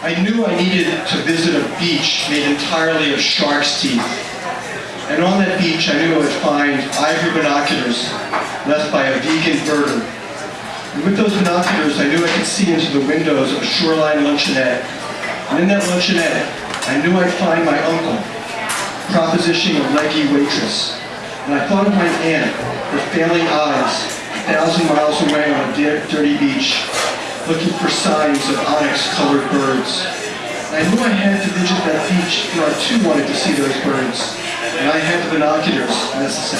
I knew I needed to visit a beach made entirely of shark's teeth. And on that beach, I knew I would find ivory binoculars left by a vegan birder. And with those binoculars, I knew I could see into the windows of a shoreline luncheonette. And in that luncheonette, I knew I'd find my uncle, propositioning a leggy waitress. And I thought of my aunt, her failing eyes, a thousand miles away on a dirty beach, looking for signs of onyx-colored birds. I knew I had to visit that beach, for I too wanted to see those birds. And I had the binoculars necessary.